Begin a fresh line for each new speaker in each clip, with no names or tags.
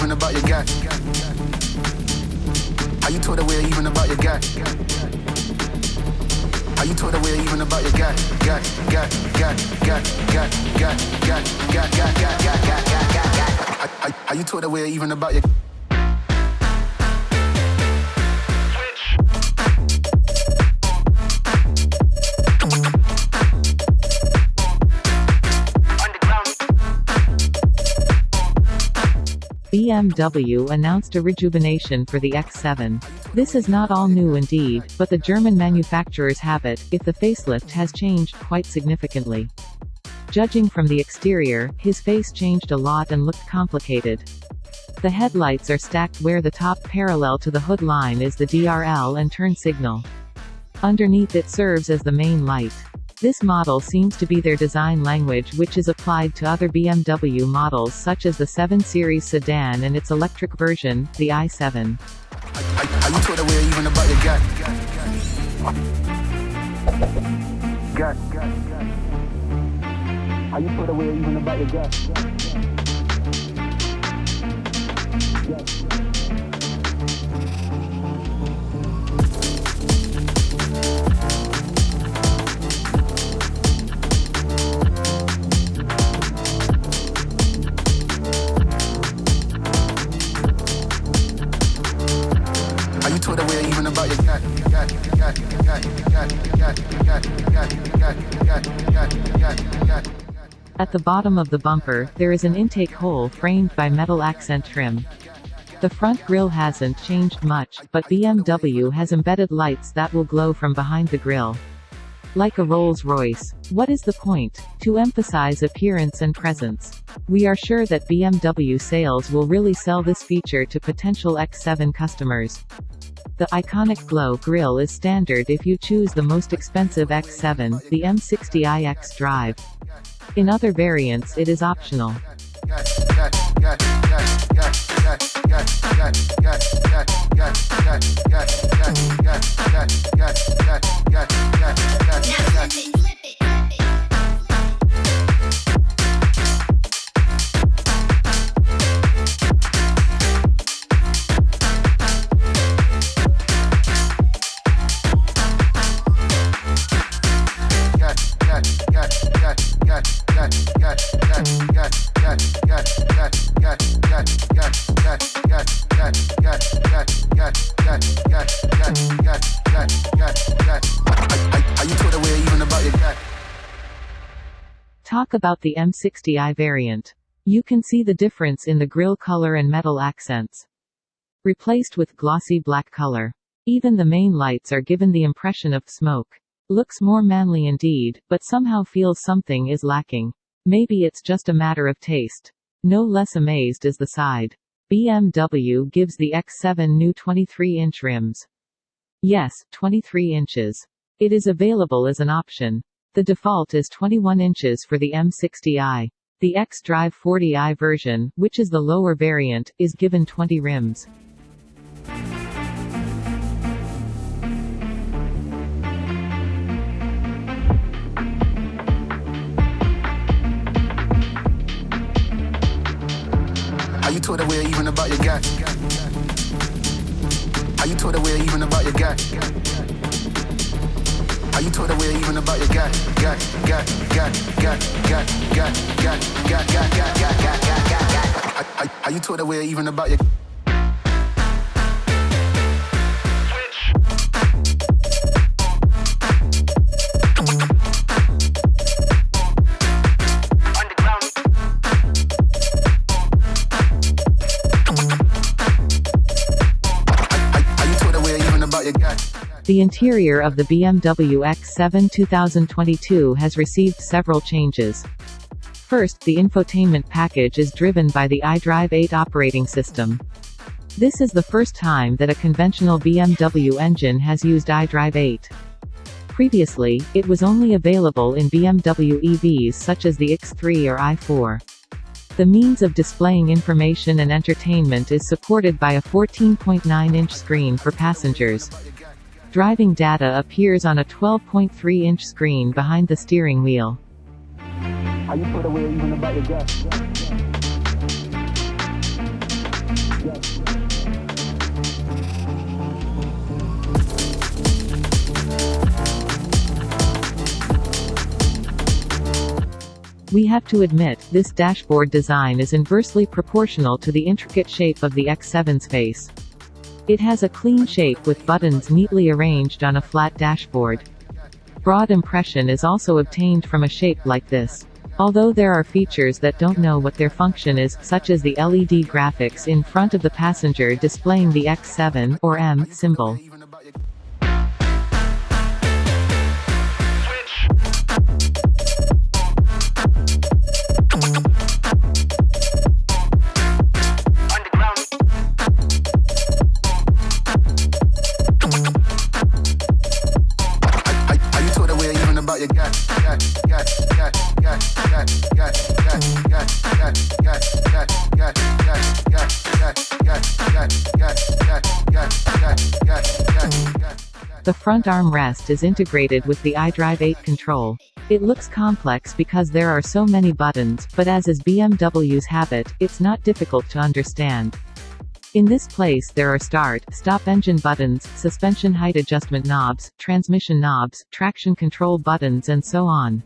even about your guy? How you told away even about your guy? How you told away even about your guy? Guy, guy, guy, guy, guy, guy, guy, guy, guy, guy, guy, guy, guy, guy, guy. How- you told away even about your
BMW announced a rejuvenation for the X7. This is not all new indeed, but the German manufacturers have it, if the facelift has changed quite significantly. Judging from the exterior, his face changed a lot and looked complicated. The headlights are stacked where the top parallel to the hood line is the DRL and turn signal. Underneath it serves as the main light. This model seems to be their design language which is applied to other BMW models such as the 7 Series sedan and its electric version, the i7.
How, how you
At the bottom of the bumper, there is an intake hole framed by metal accent trim. The front grille hasn't changed much, but BMW has embedded lights that will glow from behind the grille. Like a Rolls-Royce. What is the point? To emphasize appearance and presence. We are sure that BMW sales will really sell this feature to potential X7 customers. The iconic glow grille is standard if you choose the most expensive X7, the M60i X Drive. In other variants it is optional. Talk about the M60i variant. You can see the difference in the grille color and metal accents. Replaced with glossy black color. Even the main lights are given the impression of smoke. Looks more manly indeed, but somehow feels something is lacking. Maybe it's just a matter of taste. No less amazed is the side. BMW gives the X7 new 23-inch rims. Yes, 23 inches. It is available as an option. The default is 21 inches for the M60i. The X-Drive 40i version, which is the lower variant, is given 20 rims.
How you told even about your guy? How you told even about your guy? How you told away even about your? Guy, guy, guy, guy, guy, guy, guy, guy, guy, guy, guy, guy, guy, guy, guy. How- how- How you told away even about your
The interior of the BMW X7 2022 has received several changes. First, the infotainment package is driven by the iDrive 8 operating system. This is the first time that a conventional BMW engine has used iDrive 8. Previously, it was only available in BMW EVs such as the X3 or i4. The means of displaying information and entertainment is supported by a 14.9-inch screen for passengers. Driving data appears on a 12.3-inch screen behind the steering wheel. We have to admit, this dashboard design is inversely proportional to the intricate shape of the X7's face. It has a clean shape with buttons neatly arranged on a flat dashboard. Broad impression is also obtained from a shape like this. Although there are features that don't know what their function is, such as the LED graphics in front of the passenger displaying the X7 or M symbol. The front armrest is integrated with the iDrive 8 control. It looks complex because there are so many buttons, but as is BMW's habit, it's not difficult to understand. In this place there are start, stop engine buttons, suspension height adjustment knobs, transmission knobs, traction control buttons and so on.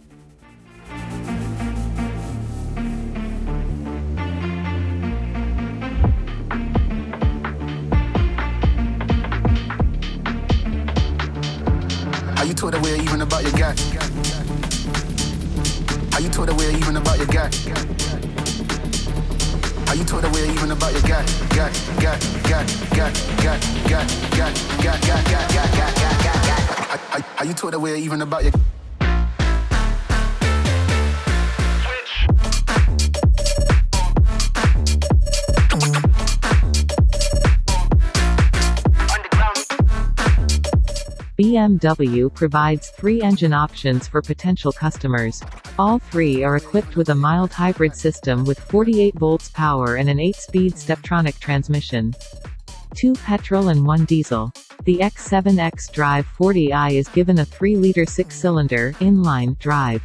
You told away even about your guy? Are you told away even about your guy? Are you told away even about your guy? Guy, guy, guy, guy, guy, guy, guy, guy, guy, guy, guy, guy, guy, guy. Are- Are you told away even about your
BMW provides three engine options for potential customers. All three are equipped with a mild hybrid system with 48 volts power and an 8-speed Steptronic transmission. Two petrol and one diesel. The X7 xDrive 40i is given a 3-liter 6-cylinder inline drive.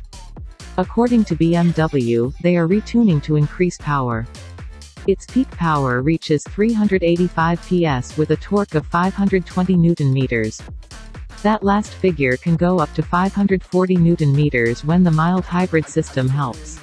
According to BMW, they are retuning to increase power. Its peak power reaches 385 PS with a torque of 520 Newton meters. That last figure can go up to 540 Newton meters when the mild hybrid system helps.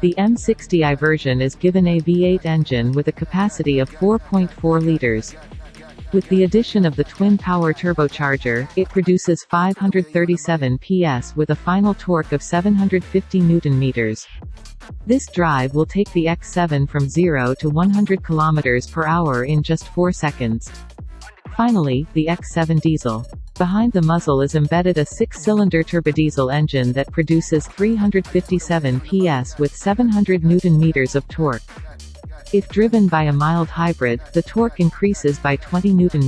The M60i version is given a V8 engine with a capacity of 4.4 liters. With the addition of the twin-power turbocharger, it produces 537 PS with a final torque of 750 Newton meters. This drive will take the X7 from 0 to 100 km per hour in just 4 seconds. Finally, the X7 diesel. Behind the muzzle is embedded a six-cylinder turbodiesel engine that produces 357 PS with 700 Newton meters of torque. If driven by a mild hybrid, the torque increases by 20 Newton